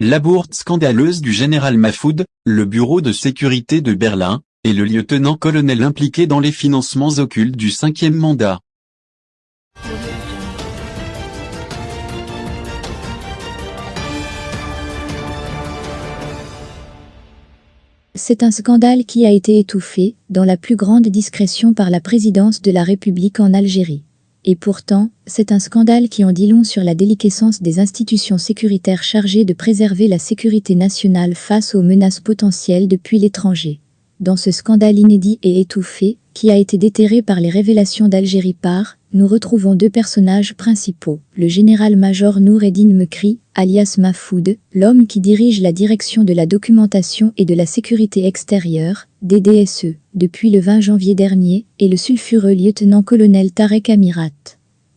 La bourde scandaleuse du général Mahfoud, le bureau de sécurité de Berlin, et le lieutenant-colonel impliqué dans les financements occultes du cinquième mandat. C'est un scandale qui a été étouffé, dans la plus grande discrétion par la présidence de la République en Algérie. Et pourtant, c'est un scandale qui en dit long sur la déliquescence des institutions sécuritaires chargées de préserver la sécurité nationale face aux menaces potentielles depuis l'étranger. Dans ce scandale inédit et étouffé, qui a été déterré par les révélations d'Algérie par, nous retrouvons deux personnages principaux, le général-major Noureddin Mekri, alias Mahfoud, l'homme qui dirige la direction de la documentation et de la sécurité extérieure, DDSE, depuis le 20 janvier dernier, et le sulfureux lieutenant-colonel Tarek Amirat.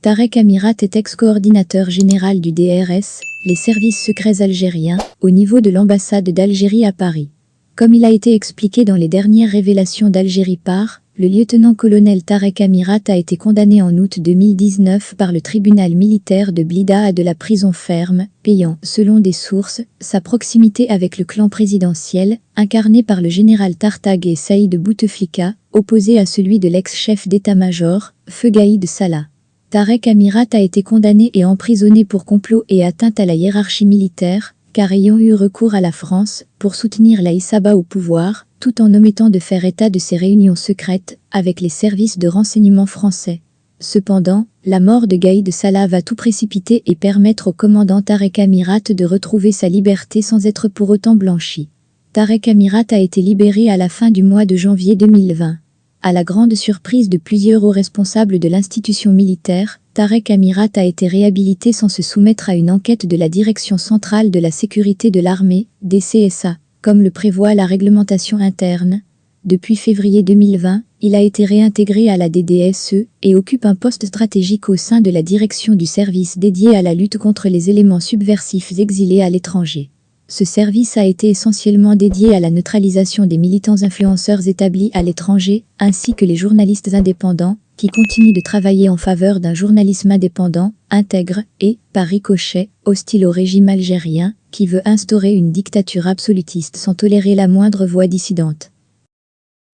Tarek Amirat est ex-coordinateur général du DRS, les services secrets algériens, au niveau de l'ambassade d'Algérie à Paris. Comme il a été expliqué dans les dernières révélations d'Algérie par, le lieutenant-colonel Tarek Amirat a été condamné en août 2019 par le tribunal militaire de Blida à de la prison ferme, payant, selon des sources, sa proximité avec le clan présidentiel, incarné par le général Tartag et Saïd Bouteflika, opposé à celui de l'ex-chef d'état-major, Feu Gaïd Salah. Tarek Amirat a été condamné et emprisonné pour complot et atteinte à la hiérarchie militaire, car ayant eu recours à la France pour soutenir la Issaba au pouvoir, tout en omettant de faire état de ses réunions secrètes avec les services de renseignement français. Cependant, la mort de Gaïd Salah va tout précipiter et permettre au commandant Tarek Amirat de retrouver sa liberté sans être pour autant blanchi. Tarek Amirat a été libéré à la fin du mois de janvier 2020. À la grande surprise de plusieurs hauts responsables de l'institution militaire, Tarek Amirat a été réhabilité sans se soumettre à une enquête de la Direction centrale de la sécurité de l'armée, DCSA, comme le prévoit la réglementation interne. Depuis février 2020, il a été réintégré à la DDSE et occupe un poste stratégique au sein de la direction du service dédié à la lutte contre les éléments subversifs exilés à l'étranger. Ce service a été essentiellement dédié à la neutralisation des militants influenceurs établis à l'étranger, ainsi que les journalistes indépendants, qui continuent de travailler en faveur d'un journalisme indépendant, intègre et, par ricochet, hostile au régime algérien, qui veut instaurer une dictature absolutiste sans tolérer la moindre voix dissidente.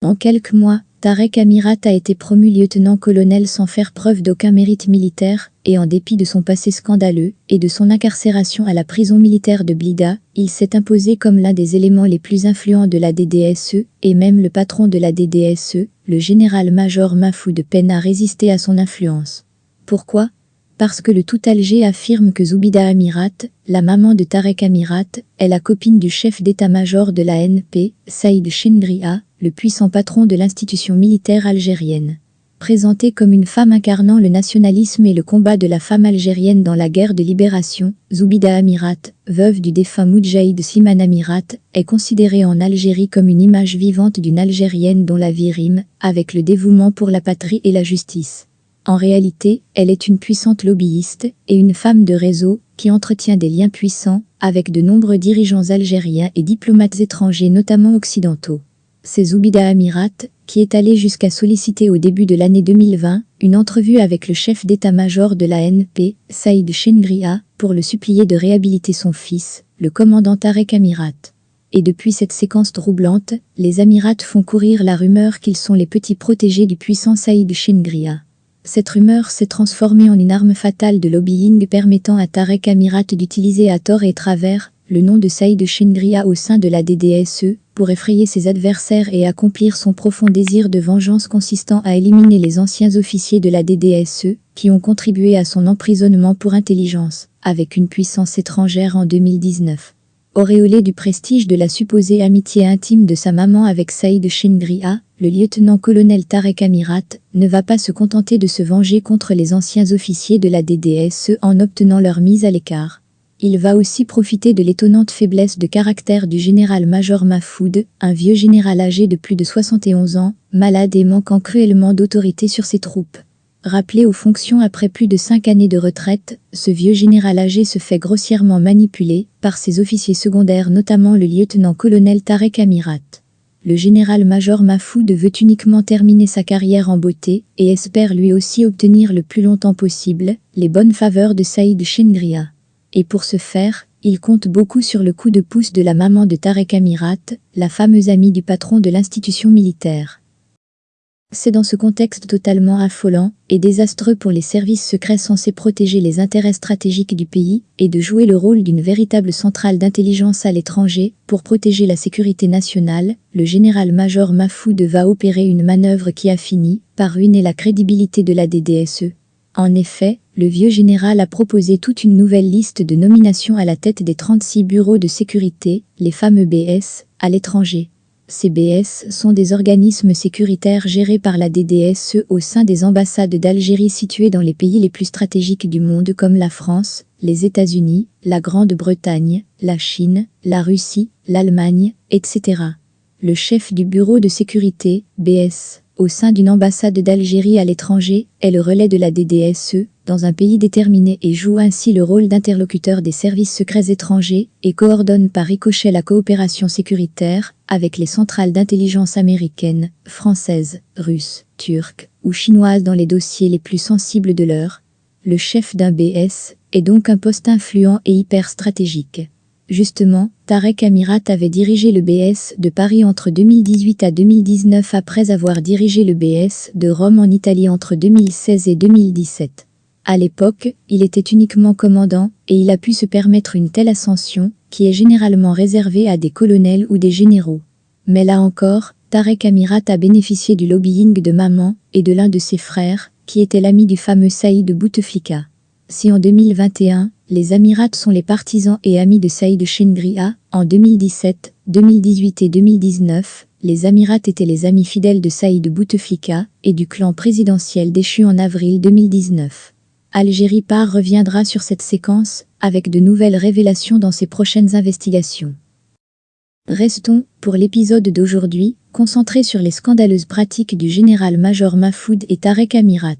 En quelques mois, Tarek Amirat a été promu lieutenant-colonel sans faire preuve d'aucun mérite militaire, et en dépit de son passé scandaleux et de son incarcération à la prison militaire de Blida, il s'est imposé comme l'un des éléments les plus influents de la DDSE, et même le patron de la DDSE, le général-major Mahfoud peine à résister à son influence. Pourquoi? Parce que le tout Alger affirme que Zoubida Amirat, la maman de Tarek Amirat, est la copine du chef d'état-major de la NP, Saïd Chindria, le puissant patron de l'institution militaire algérienne. Présentée comme une femme incarnant le nationalisme et le combat de la femme algérienne dans la guerre de libération, Zoubida Amirat, veuve du défunt Moudjahid Siman Amirat, est considérée en Algérie comme une image vivante d'une Algérienne dont la vie rime avec le dévouement pour la patrie et la justice. En réalité, elle est une puissante lobbyiste et une femme de réseau qui entretient des liens puissants avec de nombreux dirigeants algériens et diplomates étrangers notamment occidentaux c'est Zoubida Amirat, qui est allé jusqu'à solliciter au début de l'année 2020 une entrevue avec le chef d'état-major de la NP, Saïd Chengria, pour le supplier de réhabiliter son fils, le commandant Tarek Amirat. Et depuis cette séquence troublante, les Amirats font courir la rumeur qu'ils sont les petits protégés du puissant Saïd Chengria. Cette rumeur s'est transformée en une arme fatale de lobbying permettant à Tarek Amirat d'utiliser à tort et travers le nom de Saïd Chengria au sein de la DDSE, pour effrayer ses adversaires et accomplir son profond désir de vengeance consistant à éliminer les anciens officiers de la DDSE, qui ont contribué à son emprisonnement pour intelligence, avec une puissance étrangère en 2019. Auréolé du prestige de la supposée amitié intime de sa maman avec Saïd Chengria, le lieutenant-colonel Tarek Amirat ne va pas se contenter de se venger contre les anciens officiers de la DDSE en obtenant leur mise à l'écart. Il va aussi profiter de l'étonnante faiblesse de caractère du général-major Mahfoud, un vieux général âgé de plus de 71 ans, malade et manquant cruellement d'autorité sur ses troupes. Rappelé aux fonctions après plus de cinq années de retraite, ce vieux général âgé se fait grossièrement manipuler par ses officiers secondaires notamment le lieutenant-colonel Tarek Amirat. Le général-major Mahfoud veut uniquement terminer sa carrière en beauté et espère lui aussi obtenir le plus longtemps possible les bonnes faveurs de Saïd Chengria et pour ce faire, Il compte beaucoup sur le coup de pouce de la maman de Tarek Amirat, la fameuse amie du patron de l'institution militaire. C'est dans ce contexte totalement affolant et désastreux pour les services secrets censés protéger les intérêts stratégiques du pays et de jouer le rôle d'une véritable centrale d'intelligence à l'étranger pour protéger la sécurité nationale, le général-major Mafoud va opérer une manœuvre qui a fini par ruiner la crédibilité de la DDSE. En effet, le vieux général a proposé toute une nouvelle liste de nominations à la tête des 36 bureaux de sécurité, les fameux BS, à l'étranger. Ces BS sont des organismes sécuritaires gérés par la DDSE au sein des ambassades d'Algérie situées dans les pays les plus stratégiques du monde comme la France, les États-Unis, la Grande-Bretagne, la Chine, la Russie, l'Allemagne, etc. Le chef du bureau de sécurité, BS, au sein d'une ambassade d'Algérie à l'étranger, est le relais de la DDSE, dans un pays déterminé et joue ainsi le rôle d'interlocuteur des services secrets étrangers et coordonne par ricochet la coopération sécuritaire avec les centrales d'intelligence américaines, françaises, russes, turques ou chinoises dans les dossiers les plus sensibles de l'heure. Le chef d'un BS est donc un poste influent et hyper stratégique. Justement, Tarek Amirat avait dirigé le BS de Paris entre 2018 à 2019 après avoir dirigé le BS de Rome en Italie entre 2016 et 2017. À l'époque, il était uniquement commandant et il a pu se permettre une telle ascension qui est généralement réservée à des colonels ou des généraux. Mais là encore, Tarek Amirat a bénéficié du lobbying de maman et de l'un de ses frères, qui était l'ami du fameux Saïd Bouteflika. Si en 2021, les Amirats sont les partisans et amis de Saïd Chengria, en 2017, 2018 et 2019, les Amirats étaient les amis fidèles de Saïd Bouteflika et du clan présidentiel déchu en avril 2019. Algérie Par reviendra sur cette séquence avec de nouvelles révélations dans ses prochaines investigations. Restons, pour l'épisode d'aujourd'hui, concentrés sur les scandaleuses pratiques du général-major Mahfoud et Tarek Amirat.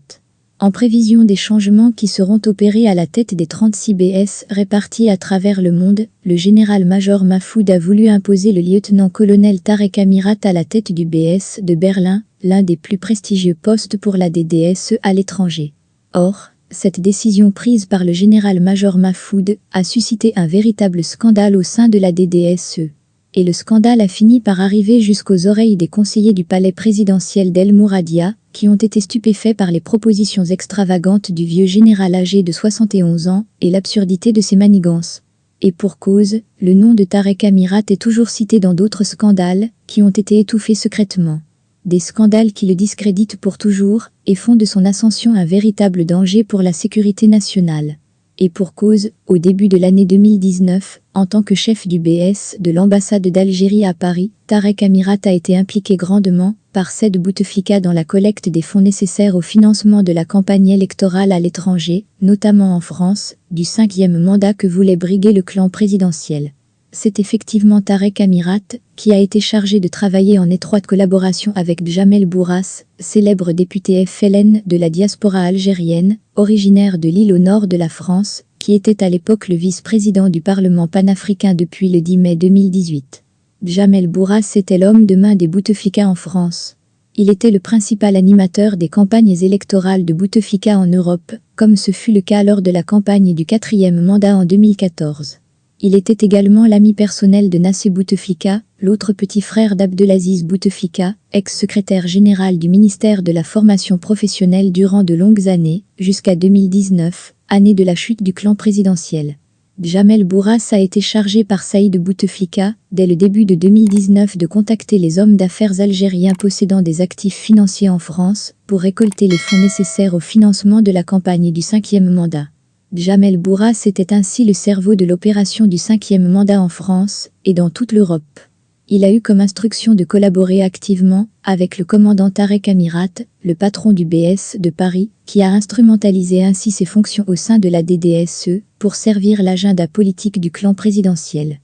En prévision des changements qui seront opérés à la tête des 36 BS répartis à travers le monde, le général-major Mahfoud a voulu imposer le lieutenant-colonel Tarek Amirat à la tête du BS de Berlin, l'un des plus prestigieux postes pour la DDSE à l'étranger. Or, cette décision prise par le général-major Mahfoud a suscité un véritable scandale au sein de la DDSE. Et le scandale a fini par arriver jusqu'aux oreilles des conseillers du palais présidentiel d'El Mouradia, qui ont été stupéfaits par les propositions extravagantes du vieux général âgé de 71 ans et l'absurdité de ses manigances. Et pour cause, le nom de Tarek Amirat est toujours cité dans d'autres scandales, qui ont été étouffés secrètement des scandales qui le discréditent pour toujours et font de son ascension un véritable danger pour la sécurité nationale. Et pour cause, au début de l'année 2019, en tant que chef du BS de l'ambassade d'Algérie à Paris, Tarek Amirat a été impliqué grandement par Ced Bouteflika dans la collecte des fonds nécessaires au financement de la campagne électorale à l'étranger, notamment en France, du cinquième mandat que voulait briguer le clan présidentiel c'est effectivement Tarek Amirat, qui a été chargé de travailler en étroite collaboration avec Jamel Bourras, célèbre député FLN de la diaspora algérienne, originaire de l'île au nord de la France, qui était à l'époque le vice-président du Parlement panafricain depuis le 10 mai 2018. Jamel Bourras était l'homme de main des Bouteflika en France. Il était le principal animateur des campagnes électorales de Bouteflika en Europe, comme ce fut le cas lors de la campagne du quatrième mandat en 2014. Il était également l'ami personnel de Nassé Bouteflika, l'autre petit frère d'Abdelaziz Bouteflika, ex-secrétaire général du ministère de la formation professionnelle durant de longues années, jusqu'à 2019, année de la chute du clan présidentiel. Jamel Bourras a été chargé par Saïd Bouteflika, dès le début de 2019 de contacter les hommes d'affaires algériens possédant des actifs financiers en France, pour récolter les fonds nécessaires au financement de la campagne du cinquième mandat. Jamel Bourras était ainsi le cerveau de l'opération du cinquième mandat en France et dans toute l'Europe. Il a eu comme instruction de collaborer activement avec le commandant Tarek Amirat, le patron du BS de Paris, qui a instrumentalisé ainsi ses fonctions au sein de la DDSE pour servir l'agenda politique du clan présidentiel.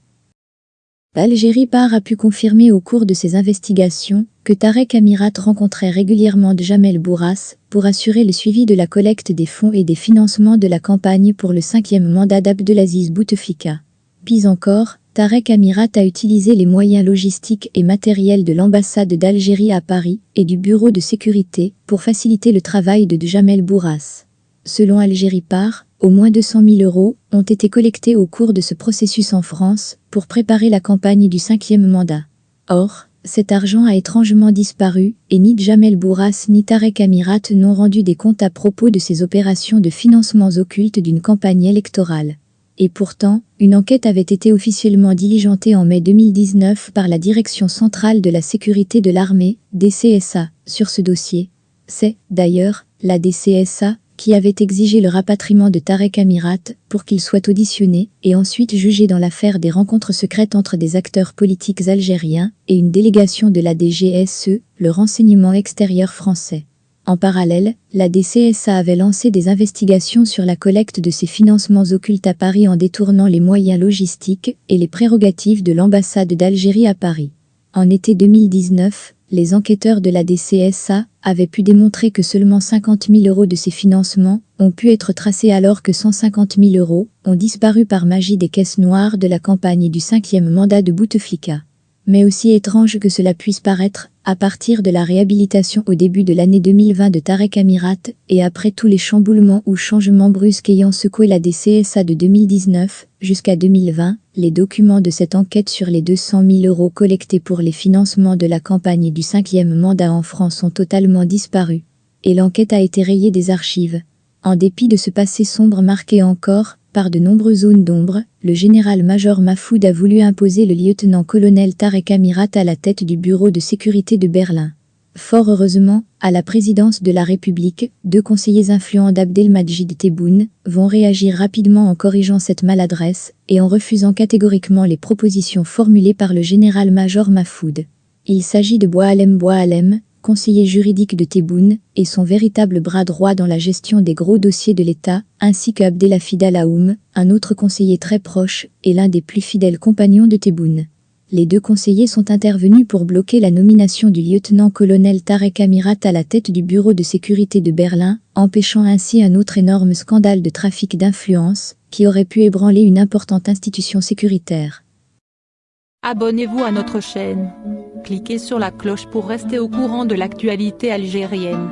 L'Algérie Par a pu confirmer au cours de ses investigations que Tarek Amirat rencontrait régulièrement Jamel Bourras pour assurer le suivi de la collecte des fonds et des financements de la campagne pour le cinquième mandat d'Abdelaziz Bouteflika. Pis encore, Tarek Amirat a utilisé les moyens logistiques et matériels de l'ambassade d'Algérie à Paris et du bureau de sécurité pour faciliter le travail de Jamel Bourras. Selon Algérie Par, Au moins 200 000 euros ont été collectés au cours de ce processus en France pour préparer la campagne du cinquième mandat. Or, cet argent a étrangement disparu et ni Jamel Bourras ni Tarek Amirat n'ont rendu des comptes à propos de ces opérations de financements occultes d'une campagne électorale. Et pourtant, une enquête avait été officiellement diligentée en mai 2019 par la Direction centrale de la sécurité de l'armée, DCSA, sur ce dossier. C'est, d'ailleurs, la DCSA qui avait exigé le rapatriement de Tarek Amirat pour qu'il soit auditionné et ensuite jugé dans l'affaire des rencontres secrètes entre des acteurs politiques algériens et une délégation de la DGSE, le renseignement extérieur français. En parallèle, la DCSA avait lancé des investigations sur la collecte de ces financements occultes à Paris en détournant les moyens logistiques et les prérogatives de l'ambassade d'Algérie à Paris. En été 2019, les enquêteurs de la DCSA avaient pu démontrer que seulement 50 000 euros de ces financements ont pu être tracés alors que 150 000 euros ont disparu par magie des caisses noires de la campagne du cinquième mandat de Bouteflika. Mais aussi étrange que cela puisse paraître, à partir de la réhabilitation au début de l'année 2020 de Tarek Amirat et après tous les chamboulements ou changements brusques ayant secoué la DCSA de 2019 jusqu'à 2020, les documents de cette enquête sur les 200 000 euros collectés pour les financements de la campagne du cinquième mandat en France ont totalement disparu. Et l'enquête a été rayée des archives. En dépit de ce passé sombre marqué encore, par de nombreuses zones d'ombre, le général-major Mafoud a voulu imposer le lieutenant-colonel Tarek Amirat à la tête du bureau de sécurité de Berlin. Fort heureusement, à la présidence de la République, deux conseillers influents d'Abdelmajid Tebboune vont réagir rapidement en corrigeant cette maladresse et en refusant catégoriquement les propositions formulées par le général-major Mafoud. Il s'agit de Boalem Boalem, conseiller juridique de Tebboune, et son véritable bras droit dans la gestion des gros dossiers de l'État, ainsi qu'Abdelafid Alaoum, un autre conseiller très proche et l'un des plus fidèles compagnons de Tebboune. Les deux conseillers sont intervenus pour bloquer la nomination du lieutenant-colonel Tarek Amirat à la tête du bureau de sécurité de Berlin, empêchant ainsi un autre énorme scandale de trafic d'influence qui aurait pu ébranler une importante institution sécuritaire. Abonnez-vous à notre chaîne. Cliquez sur la cloche pour rester au courant de l'actualité algérienne.